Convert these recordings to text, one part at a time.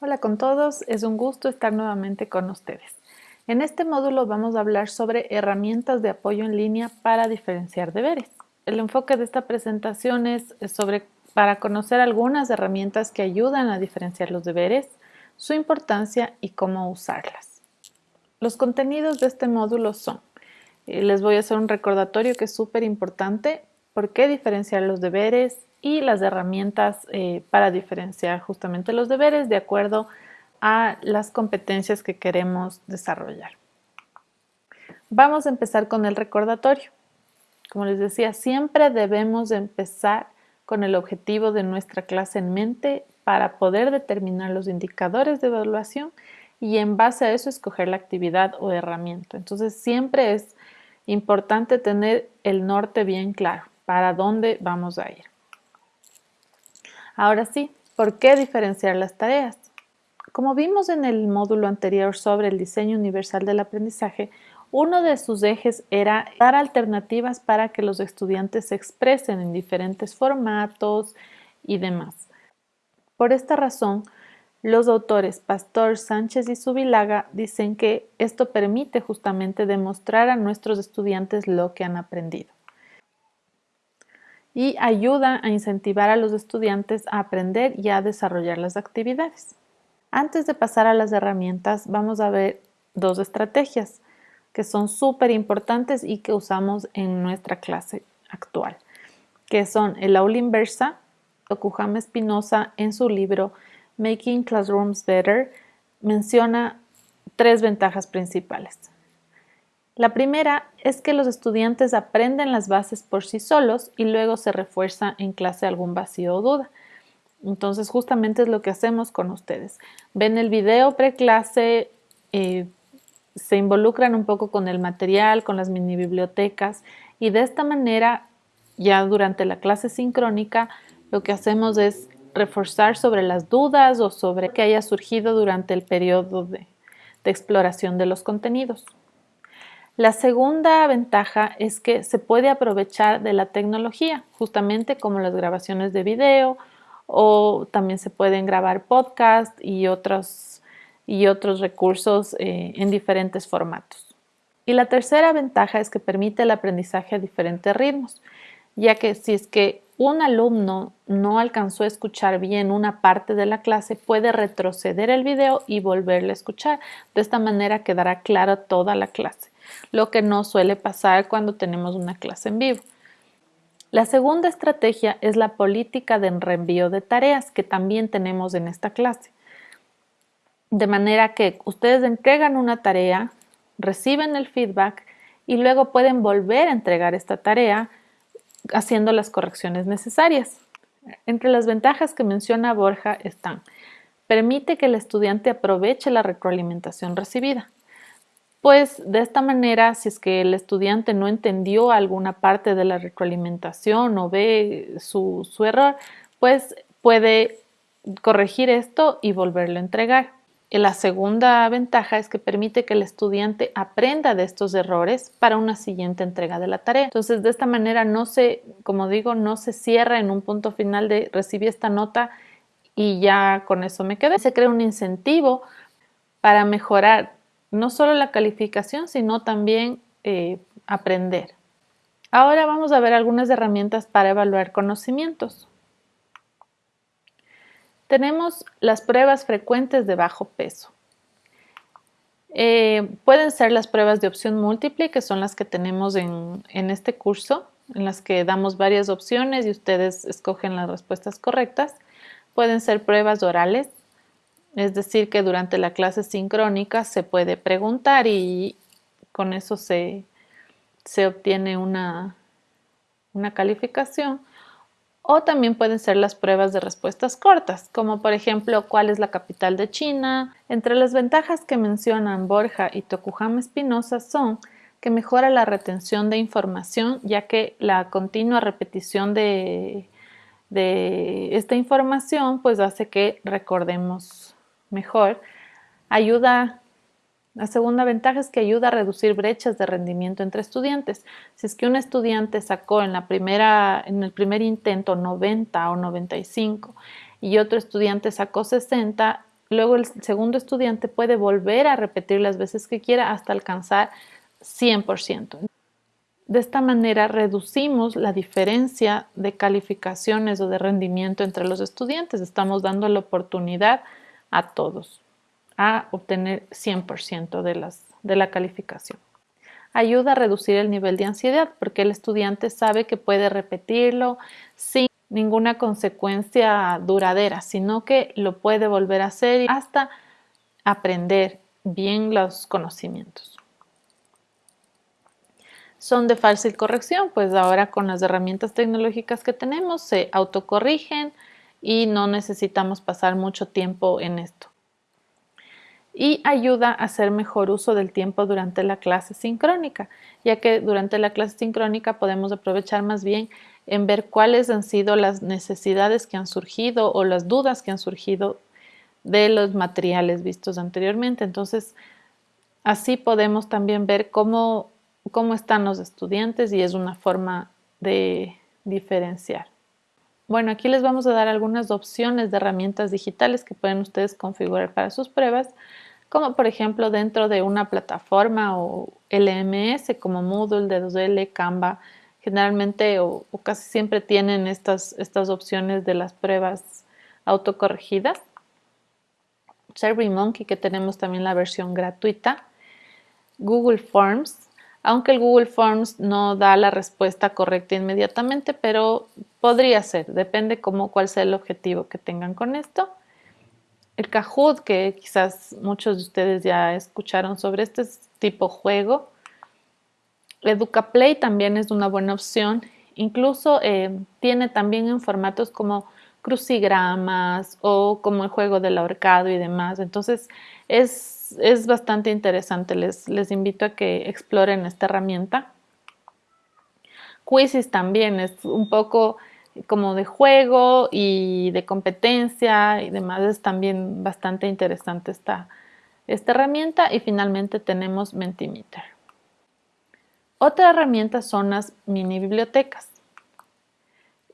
Hola con todos, es un gusto estar nuevamente con ustedes. En este módulo vamos a hablar sobre herramientas de apoyo en línea para diferenciar deberes. El enfoque de esta presentación es sobre para conocer algunas herramientas que ayudan a diferenciar los deberes, su importancia y cómo usarlas. Los contenidos de este módulo son, eh, les voy a hacer un recordatorio que es súper importante, por qué diferenciar los deberes, y las herramientas eh, para diferenciar justamente los deberes de acuerdo a las competencias que queremos desarrollar. Vamos a empezar con el recordatorio. Como les decía, siempre debemos empezar con el objetivo de nuestra clase en mente para poder determinar los indicadores de evaluación y en base a eso escoger la actividad o herramienta. Entonces siempre es importante tener el norte bien claro, para dónde vamos a ir. Ahora sí, ¿por qué diferenciar las tareas? Como vimos en el módulo anterior sobre el diseño universal del aprendizaje, uno de sus ejes era dar alternativas para que los estudiantes se expresen en diferentes formatos y demás. Por esta razón, los autores Pastor, Sánchez y Subilaga dicen que esto permite justamente demostrar a nuestros estudiantes lo que han aprendido y ayuda a incentivar a los estudiantes a aprender y a desarrollar las actividades. Antes de pasar a las herramientas, vamos a ver dos estrategias que son súper importantes y que usamos en nuestra clase actual, que son el aula inversa. Okujama Espinosa en su libro Making Classrooms Better menciona tres ventajas principales. La primera es que los estudiantes aprenden las bases por sí solos y luego se refuerza en clase algún vacío o duda. Entonces justamente es lo que hacemos con ustedes. Ven el video preclase, eh, se involucran un poco con el material, con las mini bibliotecas y de esta manera ya durante la clase sincrónica lo que hacemos es reforzar sobre las dudas o sobre que haya surgido durante el periodo de exploración de los contenidos. La segunda ventaja es que se puede aprovechar de la tecnología, justamente como las grabaciones de video o también se pueden grabar podcast y otros, y otros recursos eh, en diferentes formatos. Y la tercera ventaja es que permite el aprendizaje a diferentes ritmos, ya que si es que un alumno no alcanzó a escuchar bien una parte de la clase, puede retroceder el video y volverle a escuchar. De esta manera quedará clara toda la clase lo que no suele pasar cuando tenemos una clase en vivo. La segunda estrategia es la política de reenvío de tareas que también tenemos en esta clase. De manera que ustedes entregan una tarea, reciben el feedback y luego pueden volver a entregar esta tarea haciendo las correcciones necesarias. Entre las ventajas que menciona Borja están, permite que el estudiante aproveche la retroalimentación recibida. Pues de esta manera, si es que el estudiante no entendió alguna parte de la retroalimentación o ve su, error, pues puede corregir esto y volverlo a entregar. la segunda ventaja es que permite que el estudiante aprenda de estos errores para una siguiente entrega de la tarea. Entonces, de esta manera no se, como digo, no se cierra en un punto final de recibí esta nota y ya con eso me quedé. Se crea un incentivo para mejorar no solo la calificación, sino también eh, aprender. Ahora vamos a ver algunas herramientas para evaluar conocimientos. Tenemos las pruebas frecuentes de bajo peso. Eh, pueden ser las pruebas de opción múltiple, que son las que tenemos en, en este curso, en las que damos varias opciones y ustedes escogen las respuestas correctas. Pueden ser pruebas orales, es decir, que durante la clase sincrónica se puede preguntar y con eso se, obtiene una, una calificación. O también pueden ser las pruebas de respuestas cortas, como por ejemplo, ¿cuál es la capital de China? Entre las ventajas que mencionan Borja y Tokujama Espinosa son que mejora la retención de información, ya que la continua repetición de, de esta información pues hace que recordemos mejor, ayuda, la segunda ventaja es que ayuda a reducir brechas de rendimiento entre estudiantes. Si es que un estudiante sacó en, la primera, en el primer intento 90 o 95 y otro estudiante sacó 60, Luego el segundo estudiante puede volver a repetir las veces que quiera hasta alcanzar 100%. De esta manera reducimos la diferencia de calificaciones o de rendimiento entre los estudiantes. Estamos dando la oportunidad a todos a obtener 100% de, de la calificación. Ayuda a reducir el nivel de ansiedad porque el estudiante sabe que puede repetirlo sin ninguna consecuencia duradera, sino que lo puede volver a hacer hasta aprender bien los conocimientos. Son de fácil corrección, pues ahora con las herramientas tecnológicas que tenemos se autocorrigen y no necesitamos pasar mucho tiempo en esto. Y ayuda a hacer mejor uso del tiempo durante la clase sincrónica, ya que durante la clase sincrónica podemos aprovechar más bien en ver cuáles han sido las necesidades que han surgido o las dudas que han surgido de los materiales vistos anteriormente. Entonces, así podemos también ver cómo, cómo están los estudiantes y es una forma de diferenciar. Bueno, aquí les vamos a dar algunas opciones de herramientas digitales que pueden ustedes configurar para sus pruebas, como por ejemplo dentro de una plataforma o LMS como Moodle, D2L, Canva, generalmente o, casi siempre tienen estas, estas opciones de las pruebas autocorregidas. SurveyMonkey, que tenemos también la versión gratuita. Google Forms, aunque el Google Forms no da la respuesta correcta inmediatamente, pero podría ser, depende cómo, cuál sea el objetivo que tengan con esto. El Kahoot, que quizás muchos de ustedes ya escucharon sobre este tipo juego, EducaPlay también es una buena opción. Incluso eh, tiene también en formatos como crucigramas o como el juego del ahorcado y demás. Entonces es, es bastante interesante. Les, les, invito a que exploren esta herramienta. Quizzes también es un poco como de juego y de competencia y demás. Es también bastante interesante esta, esta herramienta. Y finalmente tenemos Mentimeter. Otra herramienta son las mini bibliotecas.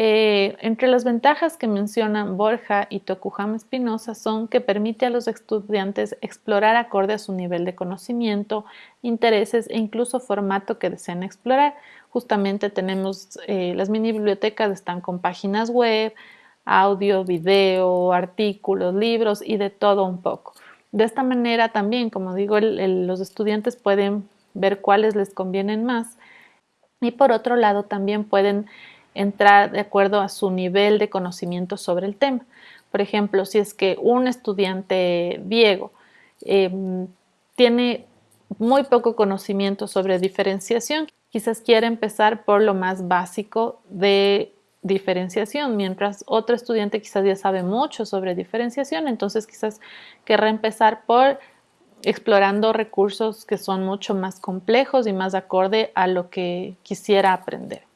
Eh, entre las ventajas que mencionan Borja y Tokuhama Espinosa son que permite a los estudiantes explorar acorde a su nivel de conocimiento, intereses e incluso formato que deseen explorar. Justamente tenemos eh, las mini bibliotecas están con páginas web, audio, video, artículos, libros y de todo un poco. De esta manera también, como digo, los estudiantes pueden ver cuáles les convienen más. Y por otro lado, también pueden entrar de acuerdo a su nivel de conocimiento sobre el tema. Por ejemplo, si es que un estudiante Diego em, tiene muy poco conocimiento sobre diferenciación, quizás quiere empezar por lo más básico de diferenciación, mientras otro estudiante quizás ya sabe mucho sobre diferenciación, entonces quizás querrá empezar por explorando recursos que son mucho más complejos y más acorde a lo que quisiera aprender.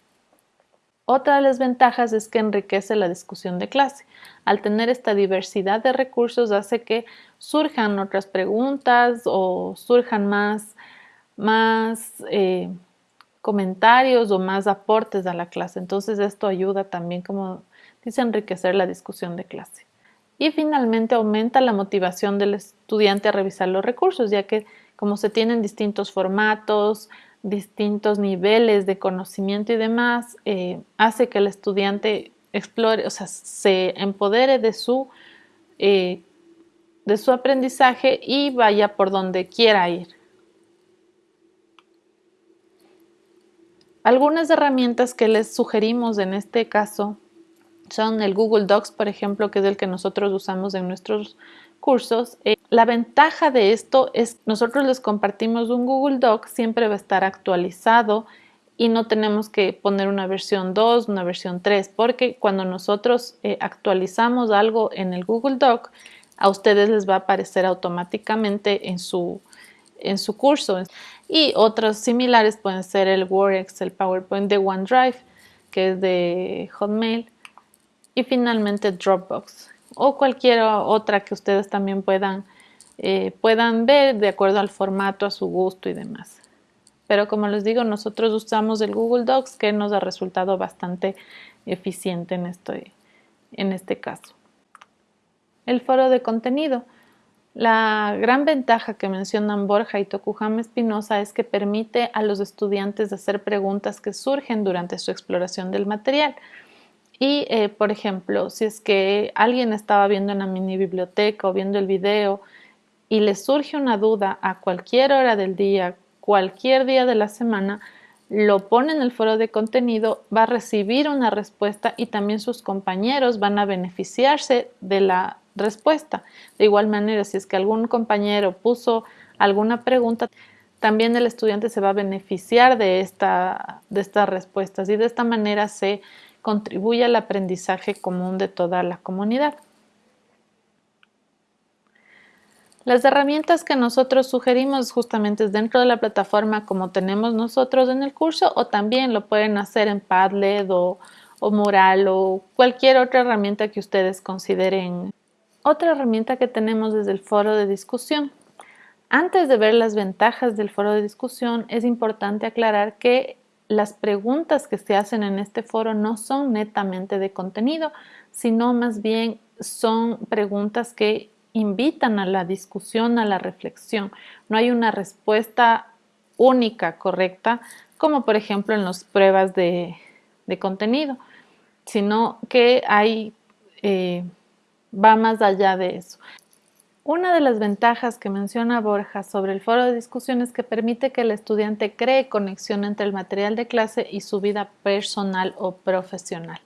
Otra de las ventajas es que enriquece la discusión de clase. Al tener esta diversidad de recursos hace que surjan otras preguntas o surjan más, más eh, comentarios o más aportes a la clase. Entonces esto ayuda también, como dice, enriquecer la discusión de clase. Y finalmente aumenta la motivación del estudiante a revisar los recursos, ya que como se tienen distintos formatos, distintos niveles de conocimiento y demás, eh, hace que el estudiante explore, o sea, se empodere de su, eh, de su aprendizaje y vaya por donde quiera ir. Algunas herramientas que les sugerimos en este caso son el Google Docs, por ejemplo, que es el que nosotros usamos en nuestros cursos. Eh, la ventaja de esto es nosotros les compartimos un Google Doc, siempre va a estar actualizado y no tenemos que poner una versión 2, una versión 3, porque cuando nosotros eh, actualizamos algo en el Google Doc, a ustedes les va a aparecer automáticamente en su, en su curso. Y otros similares pueden ser el Word, el PowerPoint de OneDrive, que es de Hotmail, y finalmente Dropbox o cualquier otra que ustedes también puedan, eh, puedan ver de acuerdo al formato, a su gusto y demás. Pero como les digo, nosotros usamos el Google Docs que nos ha resultado bastante eficiente en, en este caso. El foro de contenido. La gran ventaja que mencionan Borja y Tokuhama Espinosa es que permite a los estudiantes hacer preguntas que surgen durante su exploración del material. Y, eh, por ejemplo, si es que alguien estaba viendo una mini biblioteca o viendo el video y le surge una duda a cualquier hora del día, cualquier día de la semana, lo pone en el foro de contenido, va a recibir una respuesta y también sus compañeros van a beneficiarse de la respuesta. De igual manera, si es que algún compañero puso alguna pregunta, también el estudiante se va a beneficiar de, esta, de estas respuestas y de esta manera se contribuye al aprendizaje común de toda la comunidad. Las herramientas que nosotros sugerimos justamente dentro de la plataforma como tenemos nosotros en el curso o también lo pueden hacer en Padlet o, o Mural o cualquier otra herramienta que ustedes consideren. Otra herramienta que tenemos es el foro de discusión. Antes de ver las ventajas del foro de discusión es importante aclarar que las preguntas que se hacen en este foro no son netamente de contenido, sino más bien son preguntas que invitan a la discusión, a la reflexión. No hay una respuesta única, correcta, como por ejemplo en las pruebas de, contenido, sino que hay, eh, va más allá de eso. Una de las ventajas que menciona Borja sobre el foro de discusión es que permite que el estudiante cree conexión entre el material de clase y su vida personal o profesional.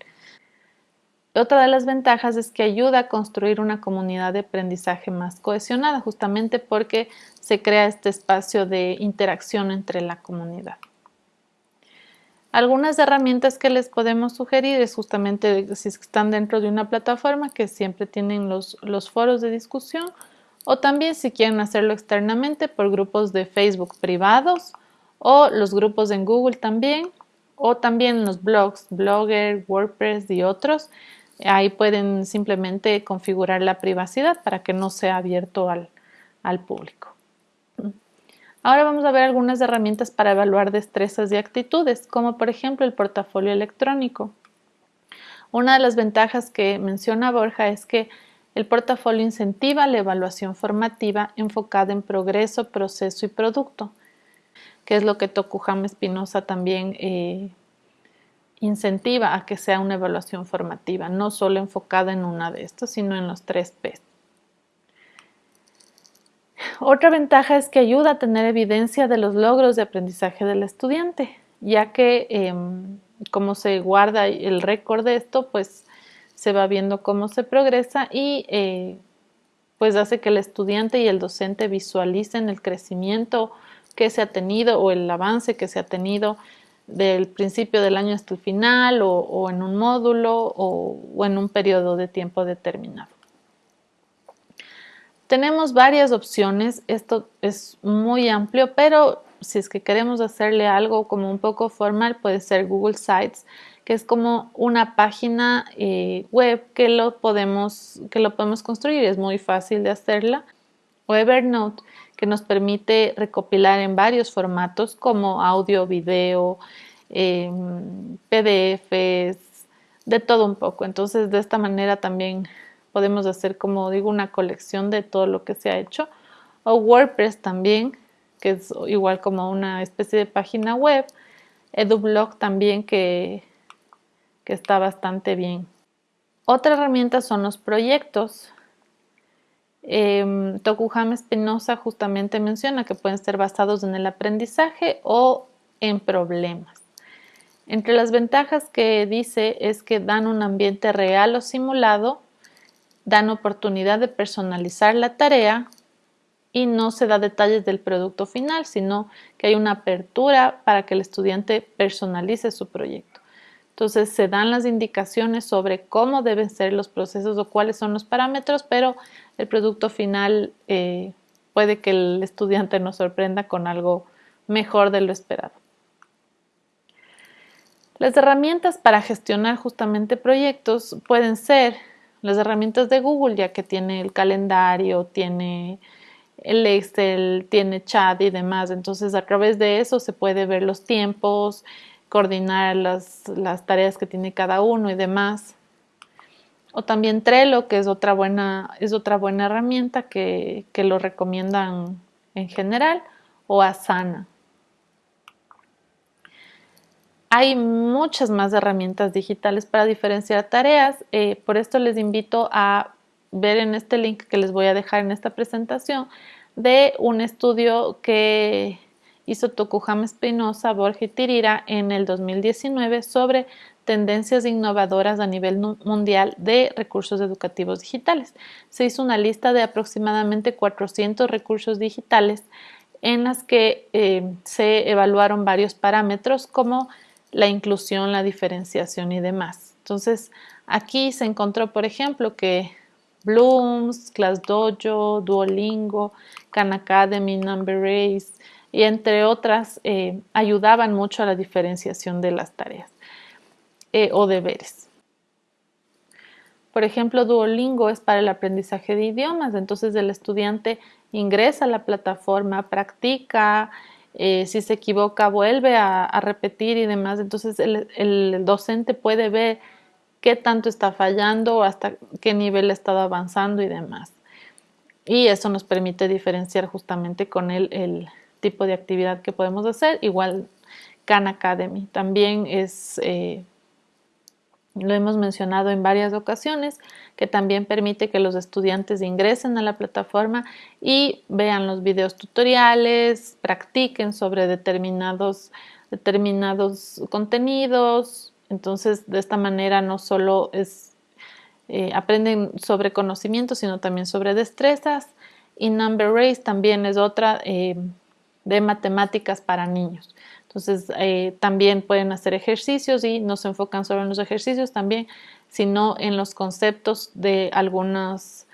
Otra de las ventajas es que ayuda a construir una comunidad de aprendizaje más cohesionada, justamente porque se crea este espacio de interacción entre la comunidad. Algunas herramientas que les podemos sugerir es justamente si están dentro de una plataforma que siempre tienen los, los foros de discusión o también si quieren hacerlo externamente por grupos de Facebook privados o los grupos en Google también o también los blogs, Blogger, WordPress y otros Ahí pueden simplemente configurar la privacidad para que no sea abierto al, público. Ahora vamos a ver algunas herramientas para evaluar destrezas y actitudes, como por ejemplo el portafolio electrónico. Una de las ventajas que menciona Borja es que el portafolio incentiva la evaluación formativa enfocada en progreso, proceso y producto, que es lo que Tokuhama Espinosa también eh, incentiva a que sea una evaluación formativa, no solo enfocada en una de estas, sino en los tres P. Otra ventaja es que ayuda a tener evidencia de los logros de aprendizaje del estudiante, ya que em, como se guarda el récord de esto, pues se va viendo cómo se progresa y eh, pues hace que el estudiante y el docente visualicen el crecimiento que se ha tenido o el avance que se ha tenido del principio del año hasta el final o, en un módulo o, en un periodo de tiempo determinado. Tenemos varias opciones, esto es muy amplio, pero si es que queremos hacerle algo como un poco formal puede ser Google Sites, que es como una página eh, web que lo, podemos, que lo podemos construir, es muy fácil de hacerla. O Evernote, que nos permite recopilar en varios formatos como audio, video, em, PDFs, de todo un poco. Entonces de esta manera también podemos hacer, como digo, una colección de todo lo que se ha hecho. O WordPress también, que es igual como una especie de página web. EduBlog también, que, que está bastante bien. Otra herramienta son los proyectos. Eh, Tokuhama Espinosa justamente menciona que pueden ser basados en el aprendizaje o en problemas. Entre las ventajas que dice es que dan un ambiente real o simulado, dan oportunidad de personalizar la tarea y no se da detalles del producto final, sino que hay una apertura para que el estudiante personalice su proyecto. Entonces se dan las indicaciones sobre cómo deben ser los procesos o cuáles son los parámetros, pero el producto final eh, puede que el estudiante nos sorprenda con algo mejor de lo esperado. Las herramientas para gestionar justamente proyectos pueden ser las herramientas de Google, ya que tiene el calendario, tiene el Excel, tiene chat y demás. Entonces, a través de eso se puede ver los tiempos, coordinar las, las tareas que tiene cada uno y demás O también Trello, que es otra buena, es otra buena herramienta que, que lo recomiendan en general, o Asana. Hay muchas más herramientas digitales para diferenciar tareas, eh, por esto les invito a ver en este link que les voy a dejar en esta presentación de un estudio que hizo Tokuhama Espinosa, Borja y Tirira en el 2019 sobre tendencias innovadoras a nivel mundial de recursos educativos digitales. Se hizo una lista de aproximadamente 400 recursos digitales en las que eh, se evaluaron varios parámetros como la inclusión, la diferenciación y demás. Entonces, aquí se encontró, por ejemplo, que Blooms, ClassDojo, Duolingo, Khan Academy, Number Race y entre otras eh, ayudaban mucho a la diferenciación de las tareas eh, o deberes. Por ejemplo, Duolingo es para el aprendizaje de idiomas, entonces el estudiante ingresa a la plataforma, practica, eh, si se equivoca vuelve a, repetir y demás, entonces el, docente puede ver qué tanto está fallando, hasta qué nivel ha estado avanzando y demás. Y eso nos permite diferenciar justamente con el, el tipo de actividad que podemos hacer. Igual Khan Academy también es eh, lo hemos mencionado en varias ocasiones, que también permite que los estudiantes ingresen a la plataforma y vean los videos tutoriales, practiquen sobre determinados, determinados contenidos. Entonces, de esta manera no solo eh, aprenden sobre conocimientos, sino también sobre destrezas. Y Number Race también es otra eh, de matemáticas para niños. Entonces, eh, también pueden hacer ejercicios y no se enfocan solo en los ejercicios también, sino en los conceptos de, algunos,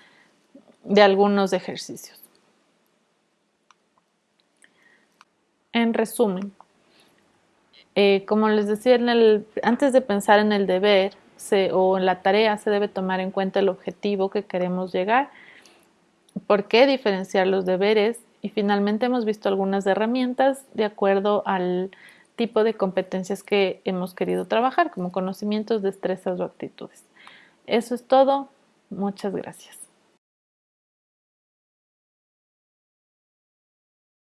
de algunos ejercicios. En resumen, eh, como les decía, antes de pensar en el deber o en la tarea, se debe tomar en cuenta el objetivo que queremos llegar. ¿Por qué diferenciar los deberes? Y finalmente hemos visto algunas herramientas de acuerdo al tipo de competencias que hemos querido trabajar, como conocimientos, destrezas o actitudes. Eso es todo. Muchas gracias.